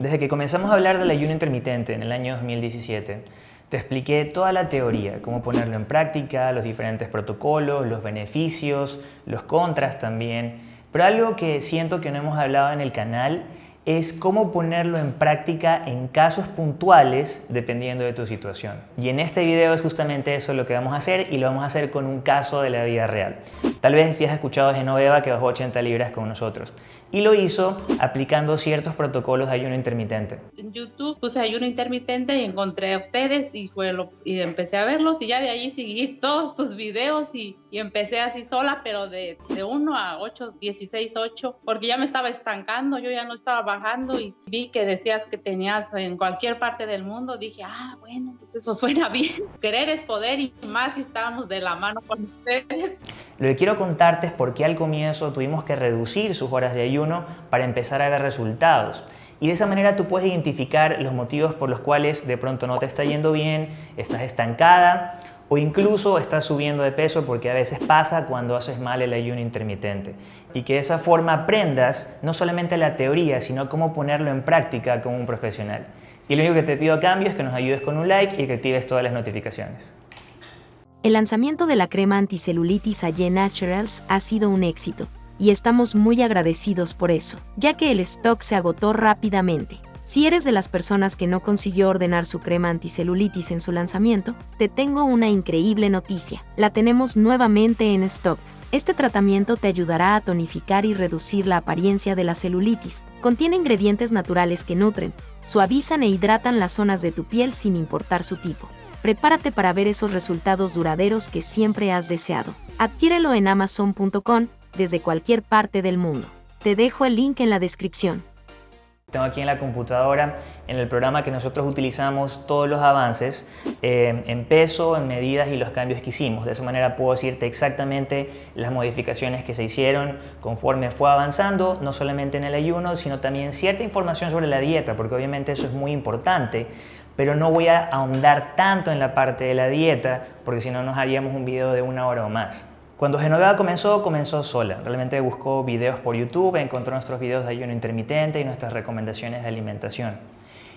Desde que comenzamos a hablar del ayuno intermitente en el año 2017, te expliqué toda la teoría, cómo ponerlo en práctica, los diferentes protocolos, los beneficios, los contras también. Pero algo que siento que no hemos hablado en el canal es cómo ponerlo en práctica en casos puntuales dependiendo de tu situación. Y en este video es justamente eso lo que vamos a hacer y lo vamos a hacer con un caso de la vida real. Tal vez si has escuchado de Genoveva que bajó 80 libras con nosotros y lo hizo aplicando ciertos protocolos de ayuno intermitente. En YouTube puse ayuno intermitente y encontré a ustedes y, fue lo, y empecé a verlos y ya de allí seguí todos tus videos y, y empecé así sola, pero de, de 1 a 8, 16, 8, porque ya me estaba estancando, yo ya no estaba bajando y vi que decías que tenías en cualquier parte del mundo, dije, ah, bueno, pues eso suena bien. Querer es poder y más si estábamos de la mano con ustedes. Lo que quiero contarte es por qué al comienzo tuvimos que reducir sus horas de ayuno para empezar a ver resultados. Y de esa manera tú puedes identificar los motivos por los cuales de pronto no te está yendo bien, estás estancada o incluso estás subiendo de peso porque a veces pasa cuando haces mal el ayuno intermitente. Y que de esa forma aprendas no solamente la teoría, sino cómo ponerlo en práctica como un profesional. Y lo único que te pido a cambio es que nos ayudes con un like y que actives todas las notificaciones. El lanzamiento de la crema anticelulitis Aye Naturals ha sido un éxito, y estamos muy agradecidos por eso, ya que el stock se agotó rápidamente. Si eres de las personas que no consiguió ordenar su crema anticelulitis en su lanzamiento, te tengo una increíble noticia. La tenemos nuevamente en stock. Este tratamiento te ayudará a tonificar y reducir la apariencia de la celulitis. Contiene ingredientes naturales que nutren, suavizan e hidratan las zonas de tu piel sin importar su tipo prepárate para ver esos resultados duraderos que siempre has deseado. Adquiérelo en amazon.com desde cualquier parte del mundo. Te dejo el link en la descripción. Tengo aquí en la computadora, en el programa que nosotros utilizamos, todos los avances eh, en peso, en medidas y los cambios que hicimos. De esa manera puedo decirte exactamente las modificaciones que se hicieron conforme fue avanzando, no solamente en el ayuno, sino también cierta información sobre la dieta, porque obviamente eso es muy importante pero no voy a ahondar tanto en la parte de la dieta porque si no nos haríamos un video de una hora o más. Cuando Genoveva comenzó, comenzó sola. Realmente buscó videos por YouTube, encontró nuestros videos de ayuno intermitente y nuestras recomendaciones de alimentación.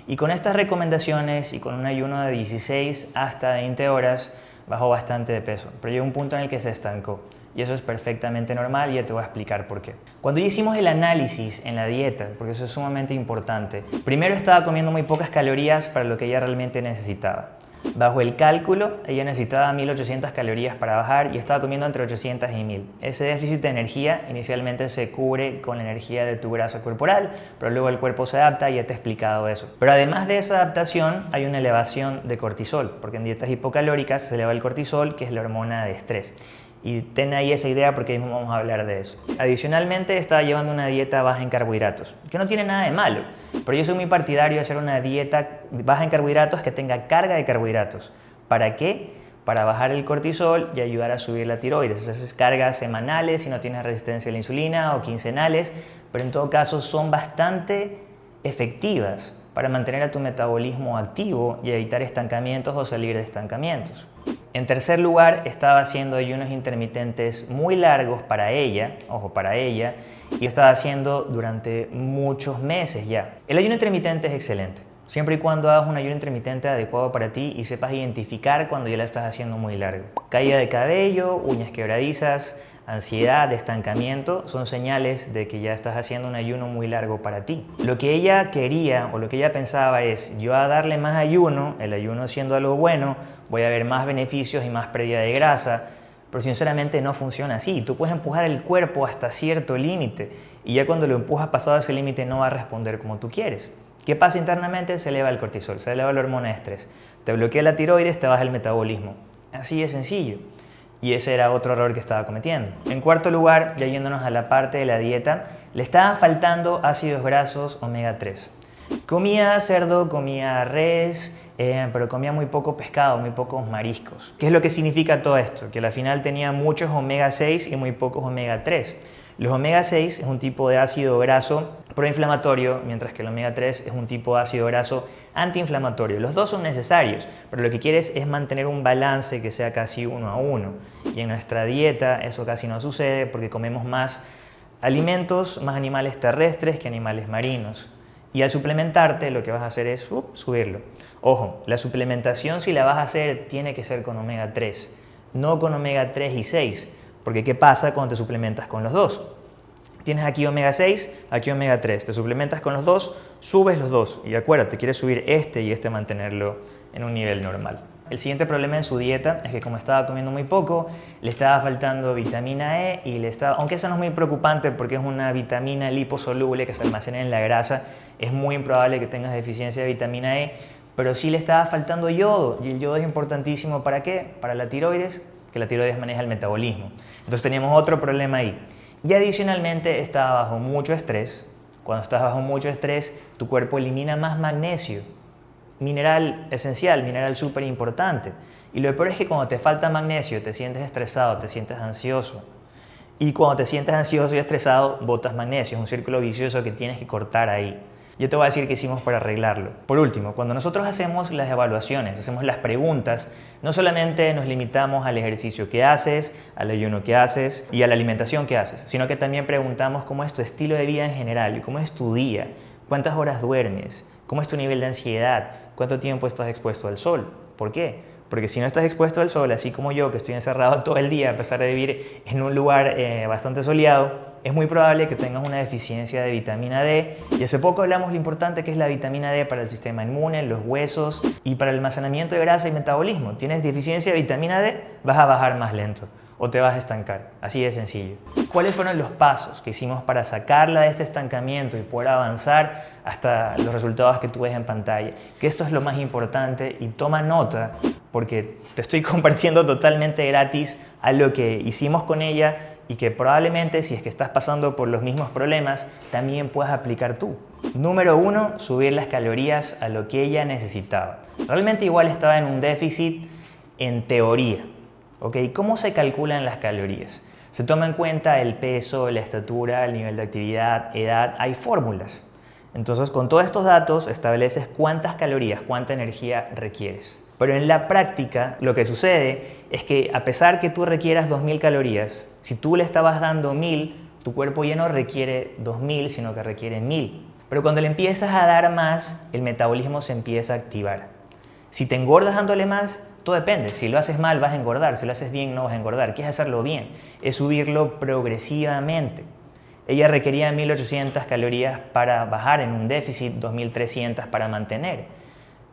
Y con estas recomendaciones y con un ayuno de 16 hasta 20 horas, bajó bastante de peso, pero llegó un punto en el que se estancó y eso es perfectamente normal y ya te voy a explicar por qué. Cuando hicimos el análisis en la dieta, porque eso es sumamente importante, primero estaba comiendo muy pocas calorías para lo que ella realmente necesitaba. Bajo el cálculo, ella necesitaba 1800 calorías para bajar y estaba comiendo entre 800 y 1000. Ese déficit de energía inicialmente se cubre con la energía de tu grasa corporal, pero luego el cuerpo se adapta y ya te he explicado eso. Pero además de esa adaptación, hay una elevación de cortisol, porque en dietas hipocalóricas se eleva el cortisol, que es la hormona de estrés. Y ten ahí esa idea porque mismo vamos a hablar de eso. Adicionalmente, estaba llevando una dieta baja en carbohidratos, que no tiene nada de malo, pero yo soy muy partidario de hacer una dieta baja en carbohidratos que tenga carga de carbohidratos. ¿Para qué? Para bajar el cortisol y ayudar a subir la tiroides. Esas cargas semanales si no tienes resistencia a la insulina o quincenales, pero en todo caso son bastante efectivas para mantener a tu metabolismo activo y evitar estancamientos o salir de estancamientos. En tercer lugar, estaba haciendo ayunos intermitentes muy largos para ella, ojo, para ella, y estaba haciendo durante muchos meses ya. El ayuno intermitente es excelente, siempre y cuando hagas un ayuno intermitente adecuado para ti y sepas identificar cuando ya lo estás haciendo muy largo. Caída de cabello, uñas quebradizas, ansiedad, estancamiento, son señales de que ya estás haciendo un ayuno muy largo para ti. Lo que ella quería o lo que ella pensaba es, yo a darle más ayuno, el ayuno siendo algo bueno, voy a ver más beneficios y más pérdida de grasa, pero sinceramente no funciona así. Tú puedes empujar el cuerpo hasta cierto límite y ya cuando lo empujas pasado ese límite no va a responder como tú quieres. ¿Qué pasa internamente? Se eleva el cortisol, se eleva la hormona de estrés. Te bloquea la tiroides, te baja el metabolismo. Así de sencillo y ese era otro error que estaba cometiendo. En cuarto lugar, ya yéndonos a la parte de la dieta, le estaban faltando ácidos grasos omega 3. Comía cerdo, comía res, eh, pero comía muy poco pescado, muy pocos mariscos. ¿Qué es lo que significa todo esto? Que al final tenía muchos omega 6 y muy pocos omega 3. Los omega 6 es un tipo de ácido graso proinflamatorio, mientras que el omega 3 es un tipo de ácido graso antiinflamatorio. Los dos son necesarios, pero lo que quieres es mantener un balance que sea casi uno a uno. Y en nuestra dieta eso casi no sucede porque comemos más alimentos, más animales terrestres que animales marinos. Y al suplementarte lo que vas a hacer es subirlo. Ojo, la suplementación si la vas a hacer tiene que ser con omega 3, no con omega 3 y 6, porque ¿qué pasa cuando te suplementas con los dos? Tienes aquí omega 6, aquí omega 3, te suplementas con los dos, subes los dos y acuérdate, quieres subir este y este mantenerlo en un nivel normal. El siguiente problema en su dieta es que como estaba comiendo muy poco, le estaba faltando vitamina E y le estaba, aunque eso no es muy preocupante porque es una vitamina liposoluble que se almacena en la grasa, es muy improbable que tengas deficiencia de vitamina E, pero sí le estaba faltando yodo y el yodo es importantísimo para qué? Para la tiroides, que la tiroides maneja el metabolismo. Entonces teníamos otro problema ahí. Y adicionalmente estaba bajo mucho estrés. Cuando estás bajo mucho estrés, tu cuerpo elimina más magnesio mineral esencial, mineral súper importante. Y lo peor es que cuando te falta magnesio, te sientes estresado, te sientes ansioso. Y cuando te sientes ansioso y estresado, botas magnesio. Es un círculo vicioso que tienes que cortar ahí. Yo te voy a decir qué hicimos para arreglarlo. Por último, cuando nosotros hacemos las evaluaciones, hacemos las preguntas, no solamente nos limitamos al ejercicio que haces, al ayuno que haces y a la alimentación que haces, sino que también preguntamos cómo es tu estilo de vida en general cómo es tu día, cuántas horas duermes, cómo es tu nivel de ansiedad, cuánto tiempo estás expuesto al sol. ¿Por qué? Porque si no estás expuesto al sol, así como yo, que estoy encerrado todo el día a pesar de vivir en un lugar eh, bastante soleado, es muy probable que tengas una deficiencia de vitamina D. Y hace poco hablamos lo importante que es la vitamina D para el sistema inmune, los huesos y para el almacenamiento de grasa y metabolismo. Tienes deficiencia de vitamina D, vas a bajar más lento o te vas a estancar. Así de sencillo. ¿Cuáles fueron los pasos que hicimos para sacarla de este estancamiento y poder avanzar hasta los resultados que tú ves en pantalla? Que esto es lo más importante y toma nota porque te estoy compartiendo totalmente gratis a lo que hicimos con ella y que probablemente si es que estás pasando por los mismos problemas también puedas aplicar tú. Número uno, subir las calorías a lo que ella necesitaba. Realmente igual estaba en un déficit en teoría, ¿Cómo se calculan las calorías? Se toma en cuenta el peso, la estatura, el nivel de actividad, edad, hay fórmulas. Entonces, con todos estos datos estableces cuántas calorías, cuánta energía requieres. Pero en la práctica, lo que sucede es que a pesar que tú requieras 2.000 calorías, si tú le estabas dando 1.000, tu cuerpo ya no requiere 2.000, sino que requiere 1.000. Pero cuando le empiezas a dar más, el metabolismo se empieza a activar. Si te engordas dándole más, todo depende. Si lo haces mal vas a engordar, si lo haces bien no vas a engordar. ¿Qué es hacerlo bien? Es subirlo progresivamente. Ella requería 1800 calorías para bajar en un déficit, 2300 para mantener.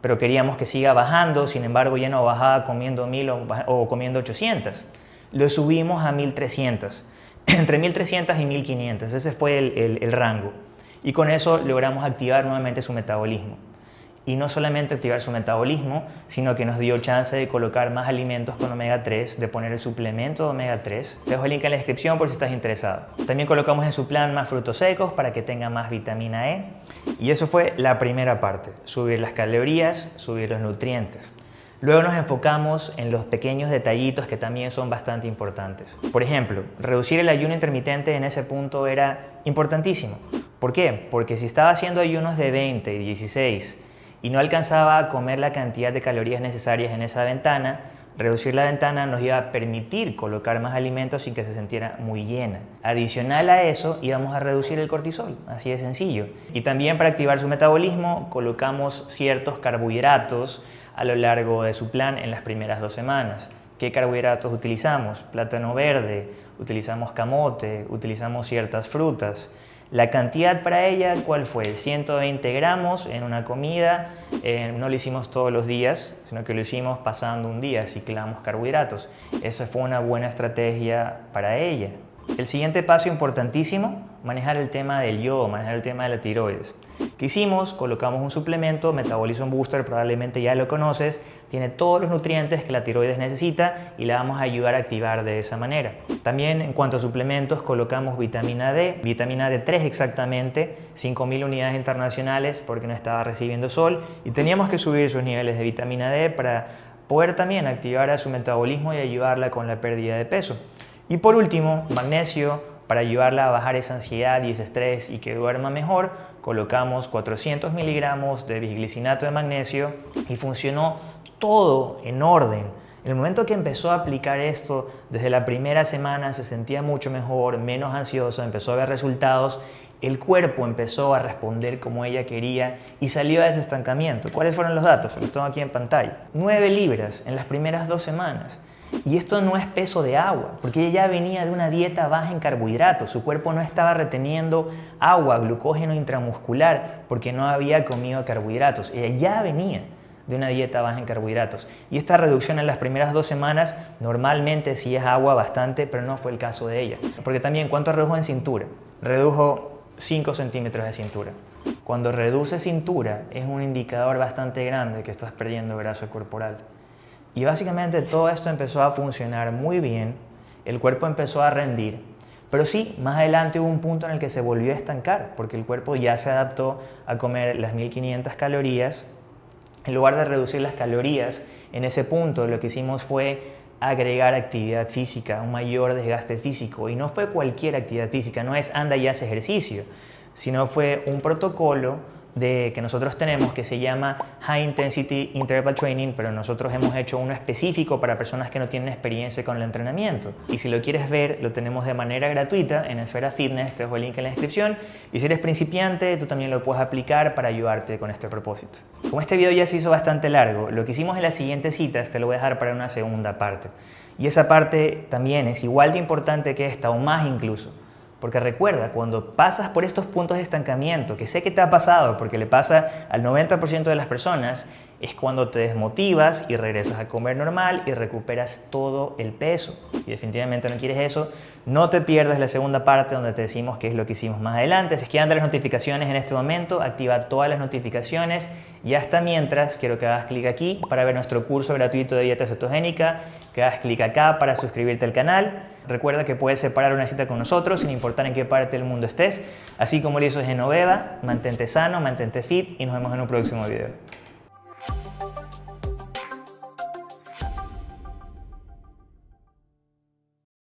Pero queríamos que siga bajando, sin embargo ya no bajaba comiendo 1000 o, comiendo 800. Lo subimos a 1300, entre 1300 y 1500, ese fue el rango. Y con eso logramos activar nuevamente su metabolismo y no solamente activar su metabolismo, sino que nos dio chance de colocar más alimentos con omega 3, de poner el suplemento de omega 3. Te dejo el link en la descripción por si estás interesado. También colocamos en su plan más frutos secos para que tenga más vitamina E. Y eso fue la primera parte, subir las calorías, subir los nutrientes. Luego nos enfocamos en los pequeños detallitos que también son bastante importantes. Por ejemplo, reducir el ayuno intermitente en ese punto era importantísimo. ¿Por qué? Porque si estaba haciendo ayunos de 20 y 16 y no alcanzaba a comer la cantidad de calorías necesarias en esa ventana, reducir la ventana nos iba a permitir colocar más alimentos sin que se sintiera muy llena. Adicional a eso, íbamos a reducir el cortisol, así de sencillo. Y también para activar su metabolismo, colocamos ciertos carbohidratos a lo largo de su plan en las primeras dos semanas. ¿Qué carbohidratos utilizamos? Plátano verde, utilizamos camote, utilizamos ciertas frutas. La cantidad para ella, ¿cuál fue? 120 gramos en una comida. Eh, no lo hicimos todos los días, sino que lo hicimos pasando un día, ciclamos carbohidratos. Esa fue una buena estrategia para ella. El siguiente paso importantísimo, manejar el tema del yodo, manejar el tema de la tiroides. ¿Qué hicimos? Colocamos un suplemento, Metabolism Booster, probablemente ya lo conoces, tiene todos los nutrientes que la tiroides necesita y la vamos a ayudar a activar de esa manera. También en cuanto a suplementos colocamos vitamina D, vitamina D3 exactamente, 5.000 unidades internacionales porque no estaba recibiendo sol y teníamos que subir sus niveles de vitamina D para poder también activar a su metabolismo y ayudarla con la pérdida de peso. Y por último, magnesio, para ayudarla a bajar esa ansiedad y ese estrés y que duerma mejor, colocamos 400 miligramos de bisglicinato de magnesio y funcionó todo en orden. En el momento que empezó a aplicar esto, desde la primera semana se sentía mucho mejor, menos ansioso, empezó a ver resultados el cuerpo empezó a responder como ella quería y salió de ese estancamiento. ¿Cuáles fueron los datos? Los tengo aquí en pantalla. 9 libras en las primeras dos semanas. Y esto no es peso de agua, porque ella ya venía de una dieta baja en carbohidratos. Su cuerpo no estaba reteniendo agua, glucógeno intramuscular, porque no había comido carbohidratos. Ella ya venía de una dieta baja en carbohidratos. Y esta reducción en las primeras dos semanas normalmente sí es agua bastante, pero no fue el caso de ella. Porque también, ¿cuánto redujo en cintura? Redujo 5 centímetros de cintura. Cuando reduce cintura es un indicador bastante grande que estás perdiendo grasa corporal. Y básicamente todo esto empezó a funcionar muy bien, el cuerpo empezó a rendir, pero sí, más adelante hubo un punto en el que se volvió a estancar, porque el cuerpo ya se adaptó a comer las 1500 calorías. En lugar de reducir las calorías, en ese punto lo que hicimos fue agregar actividad física, un mayor desgaste físico. Y no fue cualquier actividad física, no es anda y hace ejercicio, sino fue un protocolo de, que nosotros tenemos que se llama High Intensity Interval Training, pero nosotros hemos hecho uno específico para personas que no tienen experiencia con el entrenamiento. Y si lo quieres ver, lo tenemos de manera gratuita en Esfera Fitness, te dejo el link en la descripción. Y si eres principiante, tú también lo puedes aplicar para ayudarte con este propósito. Como este video ya se hizo bastante largo, lo que hicimos en las siguientes citas te lo voy a dejar para una segunda parte. Y esa parte también es igual de importante que esta, o más incluso. Porque recuerda, cuando pasas por estos puntos de estancamiento, que sé que te ha pasado porque le pasa al 90% de las personas, es cuando te desmotivas y regresas a comer normal y recuperas todo el peso. Y definitivamente no quieres eso, no te pierdas la segunda parte donde te decimos qué es lo que hicimos más adelante. Si es que anda las notificaciones en este momento, activa todas las notificaciones y hasta mientras quiero que hagas clic aquí para ver nuestro curso gratuito de dieta cetogénica, que hagas clic acá para suscribirte al canal Recuerda que puedes separar una cita con nosotros sin importar en qué parte del mundo estés, así como lo hizo Genoveva. Mantente sano, mantente fit y nos vemos en un próximo video.